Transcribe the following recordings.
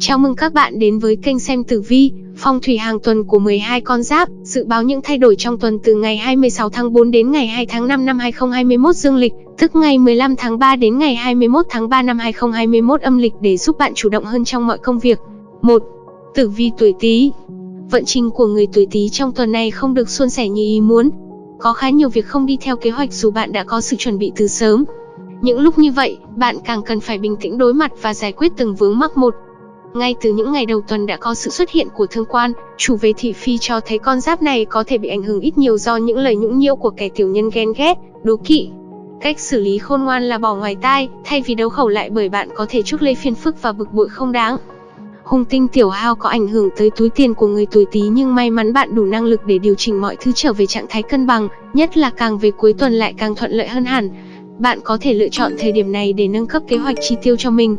Chào mừng các bạn đến với kênh xem tử vi, phong thủy hàng tuần của 12 con giáp, dự báo những thay đổi trong tuần từ ngày 26 tháng 4 đến ngày 2 tháng 5 năm 2021 dương lịch, tức ngày 15 tháng 3 đến ngày 21 tháng 3 năm 2021 âm lịch để giúp bạn chủ động hơn trong mọi công việc. 1. Tử vi tuổi Tý. Vận trình của người tuổi Tý trong tuần này không được suôn sẻ như ý muốn. Có khá nhiều việc không đi theo kế hoạch dù bạn đã có sự chuẩn bị từ sớm. Những lúc như vậy, bạn càng cần phải bình tĩnh đối mặt và giải quyết từng vướng mắc một. Ngay từ những ngày đầu tuần đã có sự xuất hiện của thương quan, chủ về thị phi cho thấy con giáp này có thể bị ảnh hưởng ít nhiều do những lời nhũng nhiễu của kẻ tiểu nhân ghen ghét, đố kỵ. Cách xử lý khôn ngoan là bỏ ngoài tai, thay vì đấu khẩu lại bởi bạn có thể chuốc lấy phiền phức và bực bội không đáng. Hung tinh tiểu hao có ảnh hưởng tới túi tiền của người tuổi Tý nhưng may mắn bạn đủ năng lực để điều chỉnh mọi thứ trở về trạng thái cân bằng, nhất là càng về cuối tuần lại càng thuận lợi hơn hẳn. Bạn có thể lựa chọn thời điểm này để nâng cấp kế hoạch chi tiêu cho mình.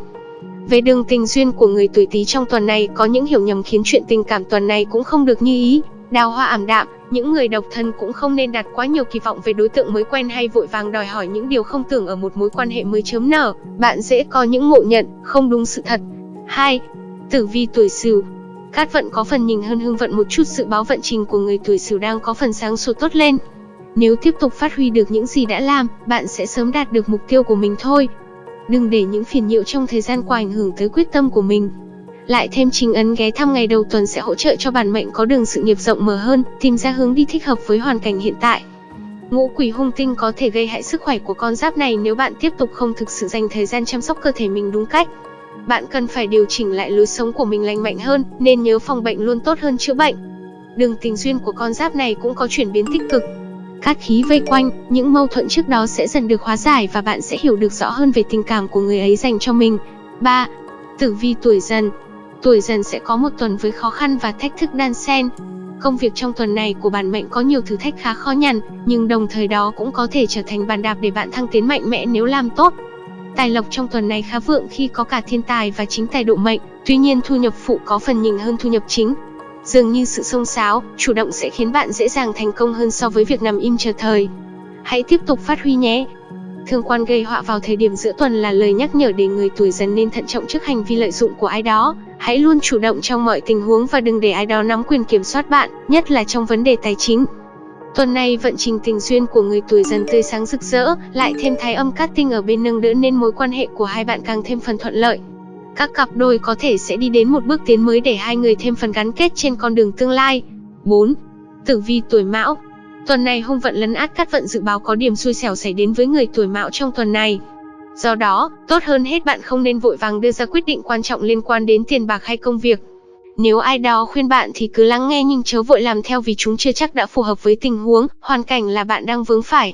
Về đường tình duyên của người tuổi Tý trong tuần này có những hiểu nhầm khiến chuyện tình cảm tuần này cũng không được như ý. Đào hoa ảm đạm, những người độc thân cũng không nên đặt quá nhiều kỳ vọng về đối tượng mới quen hay vội vàng đòi hỏi những điều không tưởng ở một mối quan hệ mới chớm nở. Bạn dễ có những ngộ nhận không đúng sự thật. 2. Tử vi tuổi Sửu. Cát vận có phần nhìn hơn hương vận một chút dự báo vận trình của người tuổi Sửu đang có phần sáng sủa tốt lên. Nếu tiếp tục phát huy được những gì đã làm, bạn sẽ sớm đạt được mục tiêu của mình thôi. Đừng để những phiền nhiễu trong thời gian qua ảnh hưởng tới quyết tâm của mình. Lại thêm chính ấn ghé thăm ngày đầu tuần sẽ hỗ trợ cho bản mệnh có đường sự nghiệp rộng mở hơn, tìm ra hướng đi thích hợp với hoàn cảnh hiện tại. Ngũ quỷ hung tinh có thể gây hại sức khỏe của con giáp này nếu bạn tiếp tục không thực sự dành thời gian chăm sóc cơ thể mình đúng cách. Bạn cần phải điều chỉnh lại lối sống của mình lành mạnh hơn, nên nhớ phòng bệnh luôn tốt hơn chữa bệnh. Đường tình duyên của con giáp này cũng có chuyển biến tích cực, cát khí vây quanh, những mâu thuẫn trước đó sẽ dần được hóa giải và bạn sẽ hiểu được rõ hơn về tình cảm của người ấy dành cho mình. 3. Tử vi tuổi dần Tuổi dần sẽ có một tuần với khó khăn và thách thức đan xen. Công việc trong tuần này của bản mệnh có nhiều thử thách khá khó nhằn, nhưng đồng thời đó cũng có thể trở thành bàn đạp để bạn thăng tiến mạnh mẽ nếu làm tốt. Tài lộc trong tuần này khá vượng khi có cả thiên tài và chính tài độ mệnh, tuy nhiên thu nhập phụ có phần nhỉnh hơn thu nhập chính, Dường như sự xông xáo, chủ động sẽ khiến bạn dễ dàng thành công hơn so với việc nằm im chờ thời. Hãy tiếp tục phát huy nhé. Thương quan gây họa vào thời điểm giữa tuần là lời nhắc nhở để người tuổi dần nên thận trọng trước hành vi lợi dụng của ai đó. Hãy luôn chủ động trong mọi tình huống và đừng để ai đó nắm quyền kiểm soát bạn, nhất là trong vấn đề tài chính. Tuần này vận trình tình duyên của người tuổi dần tươi sáng rực rỡ, lại thêm thái âm cát tinh ở bên nâng đỡ nên mối quan hệ của hai bạn càng thêm phần thuận lợi các cặp đôi có thể sẽ đi đến một bước tiến mới để hai người thêm phần gắn kết trên con đường tương lai. 4. Tử vi tuổi Mão Tuần này hung vận lấn át cát vận dự báo có điểm xui xẻo xảy đến với người tuổi Mão trong tuần này. Do đó, tốt hơn hết bạn không nên vội vàng đưa ra quyết định quan trọng liên quan đến tiền bạc hay công việc. Nếu ai đó khuyên bạn thì cứ lắng nghe nhưng chớ vội làm theo vì chúng chưa chắc đã phù hợp với tình huống, hoàn cảnh là bạn đang vướng phải.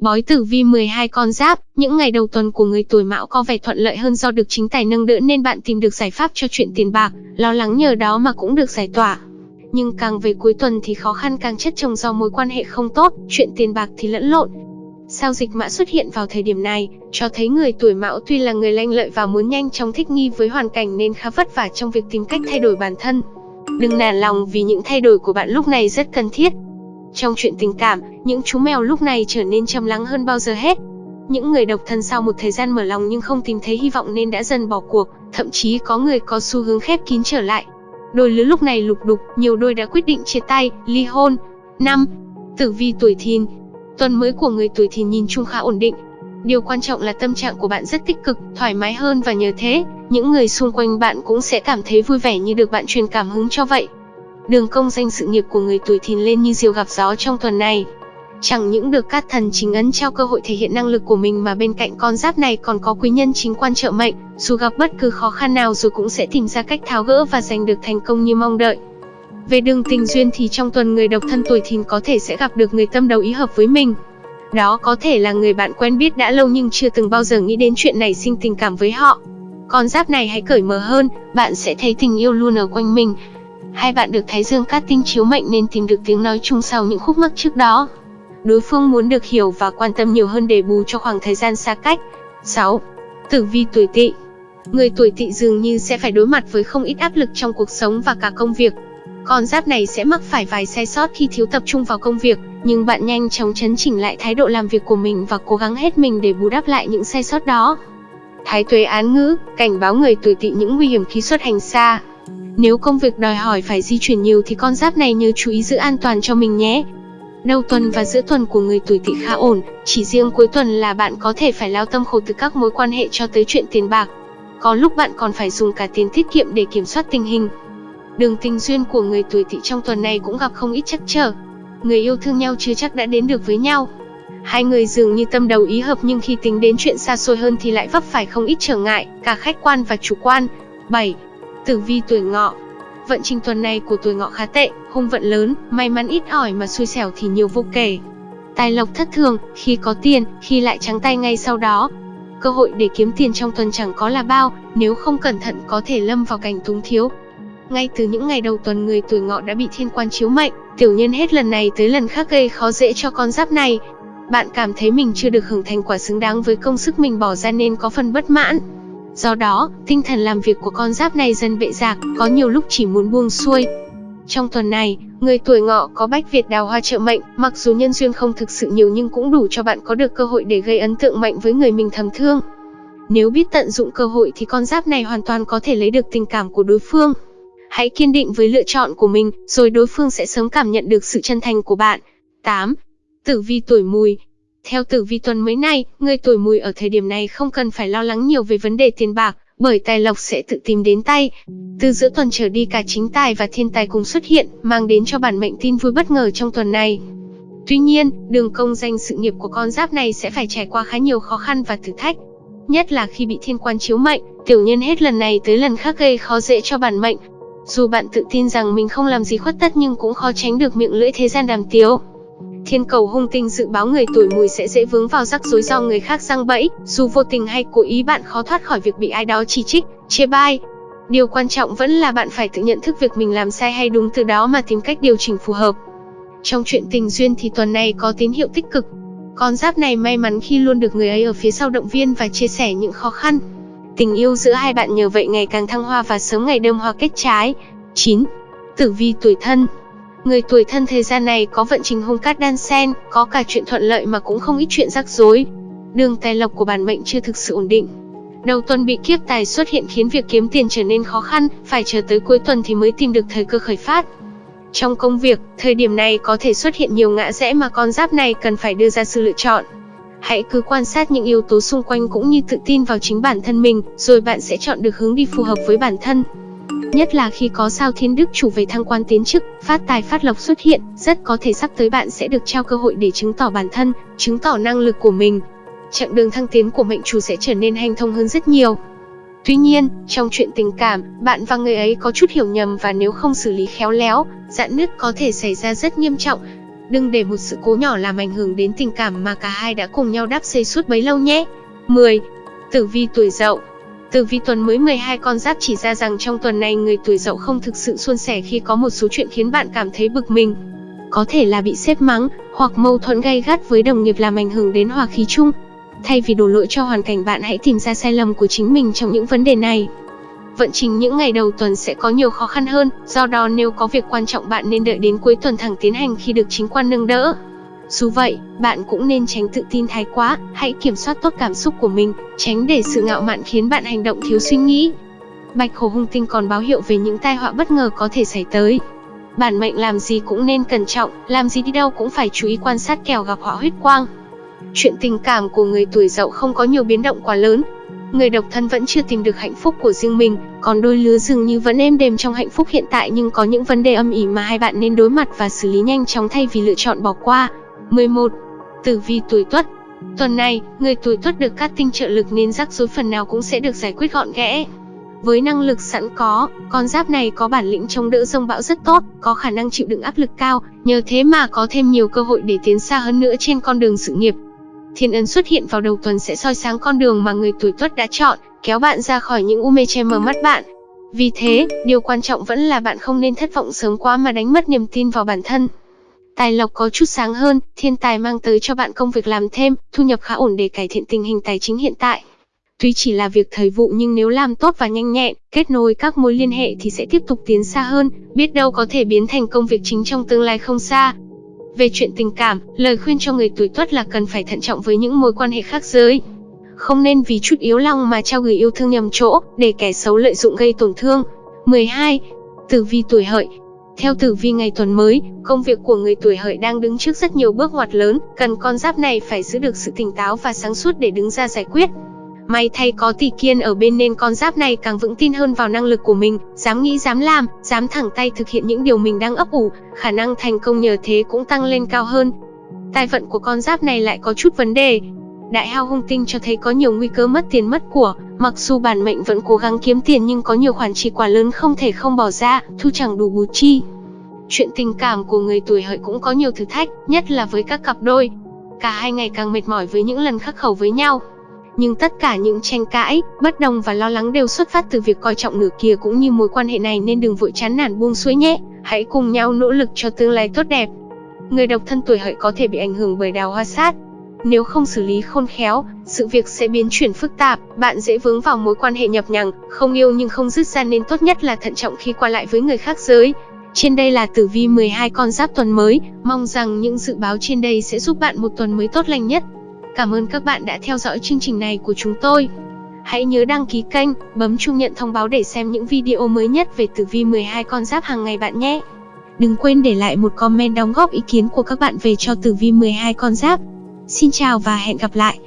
Bói tử vi 12 con giáp, những ngày đầu tuần của người tuổi mão có vẻ thuận lợi hơn do được chính tài nâng đỡ nên bạn tìm được giải pháp cho chuyện tiền bạc, lo lắng nhờ đó mà cũng được giải tỏa. Nhưng càng về cuối tuần thì khó khăn càng chất chồng do mối quan hệ không tốt, chuyện tiền bạc thì lẫn lộn. Sao dịch mã xuất hiện vào thời điểm này, cho thấy người tuổi mão tuy là người lanh lợi và muốn nhanh chóng thích nghi với hoàn cảnh nên khá vất vả trong việc tìm cách thay đổi bản thân. Đừng nản lòng vì những thay đổi của bạn lúc này rất cần thiết, trong chuyện tình cảm, những chú mèo lúc này trở nên trầm lắng hơn bao giờ hết. Những người độc thân sau một thời gian mở lòng nhưng không tìm thấy hy vọng nên đã dần bỏ cuộc, thậm chí có người có xu hướng khép kín trở lại. Đôi lứa lúc này lục đục, nhiều đôi đã quyết định chia tay, ly hôn. 5. Tử vi tuổi thìn Tuần mới của người tuổi thìn nhìn chung khá ổn định. Điều quan trọng là tâm trạng của bạn rất tích cực, thoải mái hơn và nhờ thế, những người xung quanh bạn cũng sẽ cảm thấy vui vẻ như được bạn truyền cảm hứng cho vậy. Đường công danh sự nghiệp của người tuổi thìn lên như diều gặp gió trong tuần này. Chẳng những được các thần chính ấn trao cơ hội thể hiện năng lực của mình mà bên cạnh con giáp này còn có quý nhân chính quan trợ mệnh, dù gặp bất cứ khó khăn nào rồi cũng sẽ tìm ra cách tháo gỡ và giành được thành công như mong đợi. Về đường tình duyên thì trong tuần người độc thân tuổi thìn có thể sẽ gặp được người tâm đầu ý hợp với mình. Đó có thể là người bạn quen biết đã lâu nhưng chưa từng bao giờ nghĩ đến chuyện này sinh tình cảm với họ. Con giáp này hãy cởi mở hơn, bạn sẽ thấy tình yêu luôn ở quanh mình, Hai bạn được Thái Dương cát tinh chiếu mệnh nên tìm được tiếng nói chung sau những khúc mắc trước đó. Đối phương muốn được hiểu và quan tâm nhiều hơn để bù cho khoảng thời gian xa cách. 6. Tử vi tuổi tỵ Người tuổi tỵ dường như sẽ phải đối mặt với không ít áp lực trong cuộc sống và cả công việc. Con giáp này sẽ mắc phải vài sai sót khi thiếu tập trung vào công việc, nhưng bạn nhanh chóng chấn chỉnh lại thái độ làm việc của mình và cố gắng hết mình để bù đắp lại những sai sót đó. Thái tuế án ngữ, cảnh báo người tuổi tỵ những nguy hiểm khi xuất hành xa. Nếu công việc đòi hỏi phải di chuyển nhiều thì con giáp này nhớ chú ý giữ an toàn cho mình nhé. Đầu tuần và giữa tuần của người tuổi tỵ khá ổn, chỉ riêng cuối tuần là bạn có thể phải lao tâm khổ từ các mối quan hệ cho tới chuyện tiền bạc. Có lúc bạn còn phải dùng cả tiền tiết kiệm để kiểm soát tình hình. Đường tình duyên của người tuổi tỵ trong tuần này cũng gặp không ít trắc trở. Người yêu thương nhau chưa chắc đã đến được với nhau. Hai người dường như tâm đầu ý hợp nhưng khi tính đến chuyện xa xôi hơn thì lại vấp phải không ít trở ngại, cả khách quan và chủ quan. 7. Tử vi tuổi ngọ Vận trình tuần này của tuổi ngọ khá tệ, hung vận lớn, may mắn ít ỏi mà xui xẻo thì nhiều vô kể. Tài lộc thất thường, khi có tiền, khi lại trắng tay ngay sau đó. Cơ hội để kiếm tiền trong tuần chẳng có là bao, nếu không cẩn thận có thể lâm vào cảnh túng thiếu. Ngay từ những ngày đầu tuần người tuổi ngọ đã bị thiên quan chiếu mệnh, tiểu nhân hết lần này tới lần khác gây khó dễ cho con giáp này. Bạn cảm thấy mình chưa được hưởng thành quả xứng đáng với công sức mình bỏ ra nên có phần bất mãn. Do đó, tinh thần làm việc của con giáp này dần bệ rạc, có nhiều lúc chỉ muốn buông xuôi. Trong tuần này, người tuổi ngọ có bách Việt đào hoa trợ mệnh, mặc dù nhân duyên không thực sự nhiều nhưng cũng đủ cho bạn có được cơ hội để gây ấn tượng mạnh với người mình thầm thương. Nếu biết tận dụng cơ hội thì con giáp này hoàn toàn có thể lấy được tình cảm của đối phương. Hãy kiên định với lựa chọn của mình, rồi đối phương sẽ sớm cảm nhận được sự chân thành của bạn. 8. Tử vi tuổi mùi theo tử vi tuần mới này, người tuổi mùi ở thời điểm này không cần phải lo lắng nhiều về vấn đề tiền bạc, bởi tài lộc sẽ tự tìm đến tay. Từ giữa tuần trở đi cả chính tài và thiên tài cùng xuất hiện, mang đến cho bản mệnh tin vui bất ngờ trong tuần này. Tuy nhiên, đường công danh sự nghiệp của con giáp này sẽ phải trải qua khá nhiều khó khăn và thử thách. Nhất là khi bị thiên quan chiếu mệnh, tiểu nhân hết lần này tới lần khác gây khó dễ cho bản mệnh. Dù bạn tự tin rằng mình không làm gì khuất tất nhưng cũng khó tránh được miệng lưỡi thế gian đàm tiếu. Thiên cầu hung tinh dự báo người tuổi mùi sẽ dễ vướng vào rắc rối do người khác răng bẫy, dù vô tình hay cố ý bạn khó thoát khỏi việc bị ai đó chỉ trích, chê bai. Điều quan trọng vẫn là bạn phải tự nhận thức việc mình làm sai hay đúng từ đó mà tìm cách điều chỉnh phù hợp. Trong chuyện tình duyên thì tuần này có tín hiệu tích cực. Con giáp này may mắn khi luôn được người ấy ở phía sau động viên và chia sẻ những khó khăn. Tình yêu giữa hai bạn nhờ vậy ngày càng thăng hoa và sớm ngày đơm hoa kết trái. 9. Tử vi tuổi thân Người tuổi thân thời gian này có vận trình hung cát đan sen có cả chuyện thuận lợi mà cũng không ít chuyện rắc rối. Đường tài lộc của bản mệnh chưa thực sự ổn định. Đầu tuần bị kiếp tài xuất hiện khiến việc kiếm tiền trở nên khó khăn, phải chờ tới cuối tuần thì mới tìm được thời cơ khởi phát. Trong công việc, thời điểm này có thể xuất hiện nhiều ngã rẽ mà con giáp này cần phải đưa ra sự lựa chọn. Hãy cứ quan sát những yếu tố xung quanh cũng như tự tin vào chính bản thân mình, rồi bạn sẽ chọn được hướng đi phù hợp với bản thân. Nhất là khi có sao thiên đức chủ về thăng quan tiến chức, phát tài phát lộc xuất hiện, rất có thể sắp tới bạn sẽ được trao cơ hội để chứng tỏ bản thân, chứng tỏ năng lực của mình. Chặng đường thăng tiến của mệnh chủ sẽ trở nên hành thông hơn rất nhiều. Tuy nhiên, trong chuyện tình cảm, bạn và người ấy có chút hiểu nhầm và nếu không xử lý khéo léo, dạn nứt có thể xảy ra rất nghiêm trọng. Đừng để một sự cố nhỏ làm ảnh hưởng đến tình cảm mà cả hai đã cùng nhau đắp xây suốt bấy lâu nhé. 10. Tử vi tuổi dậu từ vi tuần mới 12 con giáp chỉ ra rằng trong tuần này người tuổi dậu không thực sự suôn sẻ khi có một số chuyện khiến bạn cảm thấy bực mình. Có thể là bị xếp mắng, hoặc mâu thuẫn gay gắt với đồng nghiệp làm ảnh hưởng đến hòa khí chung. Thay vì đổ lỗi cho hoàn cảnh bạn hãy tìm ra sai lầm của chính mình trong những vấn đề này. Vận trình những ngày đầu tuần sẽ có nhiều khó khăn hơn, do đó nếu có việc quan trọng bạn nên đợi đến cuối tuần thẳng tiến hành khi được chính quan nâng đỡ. Dù vậy, bạn cũng nên tránh tự tin thái quá, hãy kiểm soát tốt cảm xúc của mình, tránh để sự ngạo mạn khiến bạn hành động thiếu suy nghĩ. Bạch hổ hung tinh còn báo hiệu về những tai họa bất ngờ có thể xảy tới. Bản mệnh làm gì cũng nên cẩn trọng, làm gì đi đâu cũng phải chú ý quan sát kèo gặp họa huyết quang. Chuyện tình cảm của người tuổi dậu không có nhiều biến động quá lớn. Người độc thân vẫn chưa tìm được hạnh phúc của riêng mình, còn đôi lứa dường như vẫn êm đềm trong hạnh phúc hiện tại nhưng có những vấn đề âm ỉ mà hai bạn nên đối mặt và xử lý nhanh chóng thay vì lựa chọn bỏ qua. 11. Tử vi tuổi Tuất Tuần này, người tuổi Tuất được các tinh trợ lực nên rắc rối phần nào cũng sẽ được giải quyết gọn ghẽ. Với năng lực sẵn có, con giáp này có bản lĩnh chống đỡ rông bão rất tốt, có khả năng chịu đựng áp lực cao, nhờ thế mà có thêm nhiều cơ hội để tiến xa hơn nữa trên con đường sự nghiệp. Thiên ấn xuất hiện vào đầu tuần sẽ soi sáng con đường mà người tuổi Tuất đã chọn, kéo bạn ra khỏi những u mê che mờ mắt bạn. Vì thế, điều quan trọng vẫn là bạn không nên thất vọng sớm quá mà đánh mất niềm tin vào bản thân. Tài lộc có chút sáng hơn, thiên tài mang tới cho bạn công việc làm thêm, thu nhập khá ổn để cải thiện tình hình tài chính hiện tại. Tuy chỉ là việc thời vụ nhưng nếu làm tốt và nhanh nhẹn, kết nối các mối liên hệ thì sẽ tiếp tục tiến xa hơn, biết đâu có thể biến thành công việc chính trong tương lai không xa. Về chuyện tình cảm, lời khuyên cho người tuổi tuất là cần phải thận trọng với những mối quan hệ khác giới. không nên vì chút yếu lòng mà trao gửi yêu thương nhầm chỗ, để kẻ xấu lợi dụng gây tổn thương. 12. Tử vi tuổi hợi theo tử vi ngày tuần mới, công việc của người tuổi hợi đang đứng trước rất nhiều bước ngoặt lớn, cần con giáp này phải giữ được sự tỉnh táo và sáng suốt để đứng ra giải quyết. May thay có tỷ kiên ở bên nên con giáp này càng vững tin hơn vào năng lực của mình, dám nghĩ dám làm, dám thẳng tay thực hiện những điều mình đang ấp ủ, khả năng thành công nhờ thế cũng tăng lên cao hơn. Tài vận của con giáp này lại có chút vấn đề. Đại hao hung tinh cho thấy có nhiều nguy cơ mất tiền mất của, mặc dù bản mệnh vẫn cố gắng kiếm tiền nhưng có nhiều khoản chi quá lớn không thể không bỏ ra, thu chẳng đủ bù chi. Chuyện tình cảm của người tuổi hợi cũng có nhiều thử thách, nhất là với các cặp đôi. Cả hai ngày càng mệt mỏi với những lần khắc khẩu với nhau, nhưng tất cả những tranh cãi, bất đồng và lo lắng đều xuất phát từ việc coi trọng nửa kia cũng như mối quan hệ này nên đừng vội chán nản buông xuôi nhé. Hãy cùng nhau nỗ lực cho tương lai tốt đẹp. Người độc thân tuổi hợi có thể bị ảnh hưởng bởi đào hoa sát. Nếu không xử lý khôn khéo, sự việc sẽ biến chuyển phức tạp, bạn dễ vướng vào mối quan hệ nhập nhằng, không yêu nhưng không dứt ra nên tốt nhất là thận trọng khi qua lại với người khác giới. Trên đây là tử vi 12 con giáp tuần mới, mong rằng những dự báo trên đây sẽ giúp bạn một tuần mới tốt lành nhất. Cảm ơn các bạn đã theo dõi chương trình này của chúng tôi. Hãy nhớ đăng ký kênh, bấm chuông nhận thông báo để xem những video mới nhất về tử vi 12 con giáp hàng ngày bạn nhé. Đừng quên để lại một comment đóng góp ý kiến của các bạn về cho tử vi 12 con giáp. Xin chào và hẹn gặp lại.